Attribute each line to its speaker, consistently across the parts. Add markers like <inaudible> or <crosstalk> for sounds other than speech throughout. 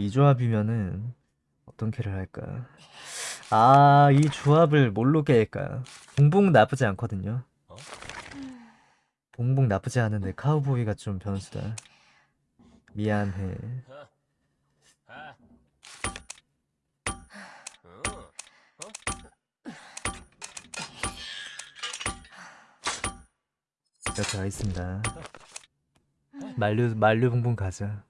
Speaker 1: 이 조합이면은 어떤 캐를 할까? 아, 이 조합을 뭘로 깰까? 봉봉 나쁘지 않거든요. 봉봉 나쁘지 않은데 카우보이가 좀 변수다. 미안해. 이렇게 가겠습니다. 만류 만류 봉봉 가자.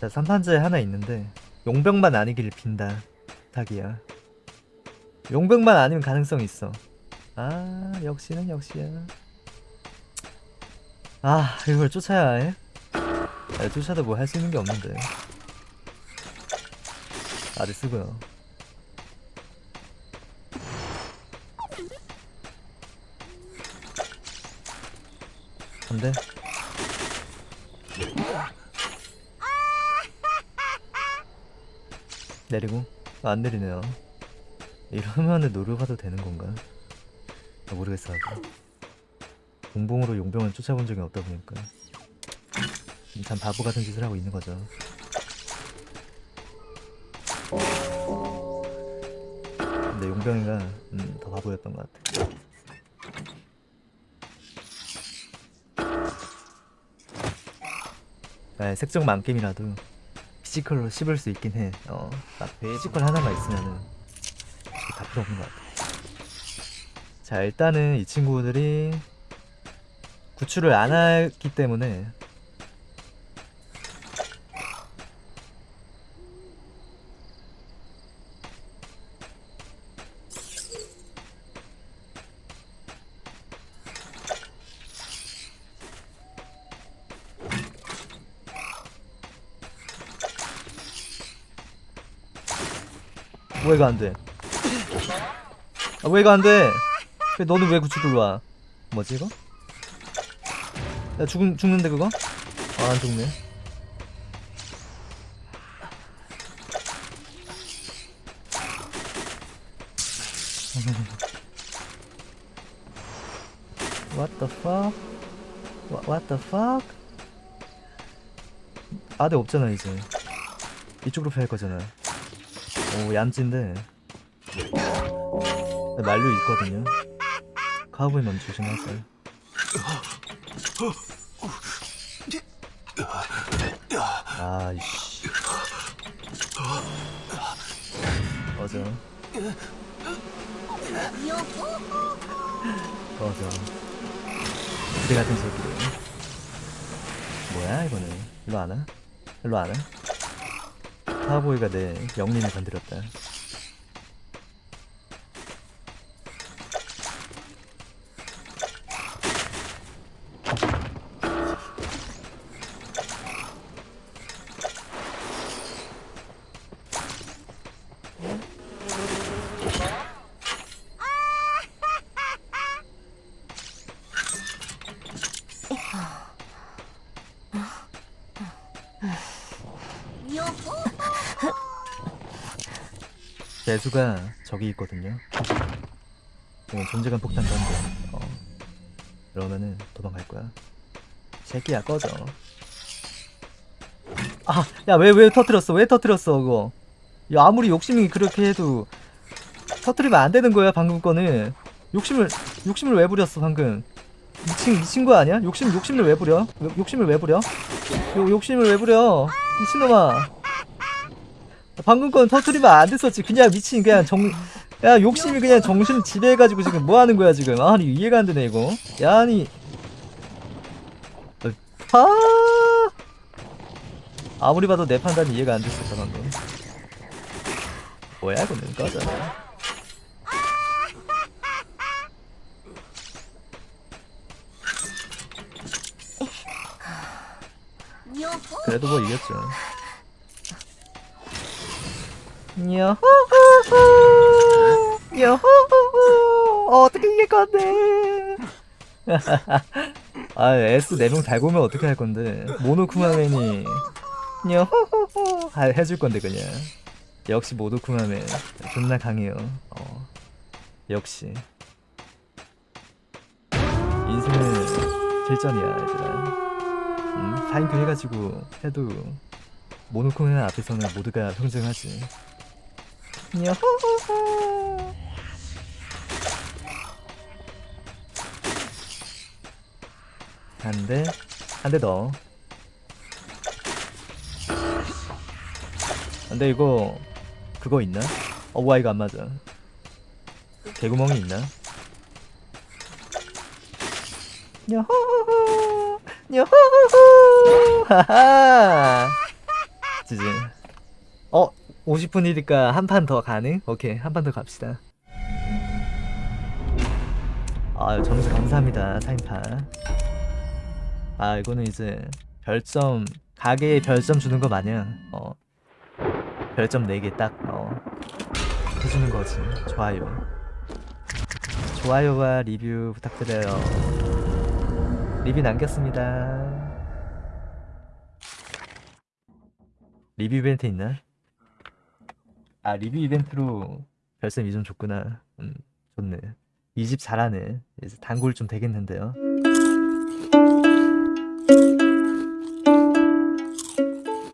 Speaker 1: 자, 3판자에 하나 있는데 용병만 아니길 빈다. 탁이야. 용병만 아니면 가능성 있어. 아, 역시는 역시야. 아, 이걸 쫓아야 해? 아, 쫓아도 뭐 할 수 있는 게 없는데. 아들 쓰고요. 안돼. 내리고 아, 안 내리네요. 이러면은 노려봐도 되는 건가? 아, 모르겠어. 아직. 봉봉으로 용병을 쫓아본 적이 없다 보니까 참 바보 같은 짓을 하고 있는 거죠. 근데 용병이가 음, 더 바보였던 것 같아. 아, 색적 망겜이라도 피지컬로 씹을 수 있긴 해. 어, 딱 피지컬 하나가 있으면은 다 필요 없는 것 같아. 자, 일단은 이 친구들이 구출을 안 했기 때문에 왜 이거 안 돼? 아, 왜 이거 안 돼? 왜 너는 왜 구출 들어와? 뭐지 이거? 야 죽, 죽는데 그거? 아, 안 죽네. <laughs> What the fuck? What, what the fuck? 아대 없잖아 이제 이쪽으로 패할 거잖아 오 얌찐데. 만류 있거든요. 카우보이 먼저 조심하세요. 아이씨. 꺼져 꺼져 그대 같은 새끼들. 뭐야 이거는? 일로 안 와? 일로 안 와? 카우보이가 내 영린을 건드렸다 재수가 저기 있거든요. 이건 존재감 폭탄 던져. 어. 그러면은 도망갈 거야. 새끼야 꺼져. 아, 야 왜 왜 터뜨렸어? 왜 터뜨렸어 그거? 야 아무리 욕심이 그렇게 해도 터뜨리면 안 되는 거야 방금 거는. 욕심을 욕심을 왜 부렸어 방금? 미친 미친 거 아니야? 욕심 욕심을 왜 부려? 욕- 욕심을 왜 부려? 욕 욕심을 왜 부려? 미친놈아. 방금 건 터트리면 안 됐었지. 그냥 미친 그냥 정. 야 욕심이 그냥 정신 지배해가지고 지금 뭐 하는 거야 지금? 아니 이해가 안 되네 이거. 야 아니. 아. 아무리 봐도 내 판단이 이해가 안 됐었다 방금. 뭐야 이거는 꺼져. 그래도 뭐 이겼죠. 여호호호 여호호호 어떻게 이길 건데? <laughs> 아 S 4명 달고 오면 어떻게 할 건데? 모노쿠마맨이 여호호호 아, 해줄 건데 그냥. 역시 모노쿠마맨 존나 강해요. 어. 역시 인생은 실전이야 얘들아 음, 4인큐 해가지고 해도 모노코는 앞에서는 모두가 평등하지 야호호호 <laughs> 한 대 한 대 더. 근데 이거 그거 있나? 어, 와 이거 안 맞아. 개구멍이 있나? 야호호호 야호호호 하하 지지 어 50분이니까 한 판 더 가능? 오케이 한 판 더 갑시다. 아 점수 감사합니다 사인판 아 이거는 이제 별점 가게에 별점 주는 거 마냥 어 별점 4개 딱 어, 해주는 거지. 좋아요. 좋아요와 리뷰 부탁드려요. 리뷰 남겼습니다. 리뷰 이벤트 있나? 아 리뷰 이벤트로 별점 2점 줬구나. 음 좋네. 이 집 잘하네. 이제 단골 좀 되겠는데요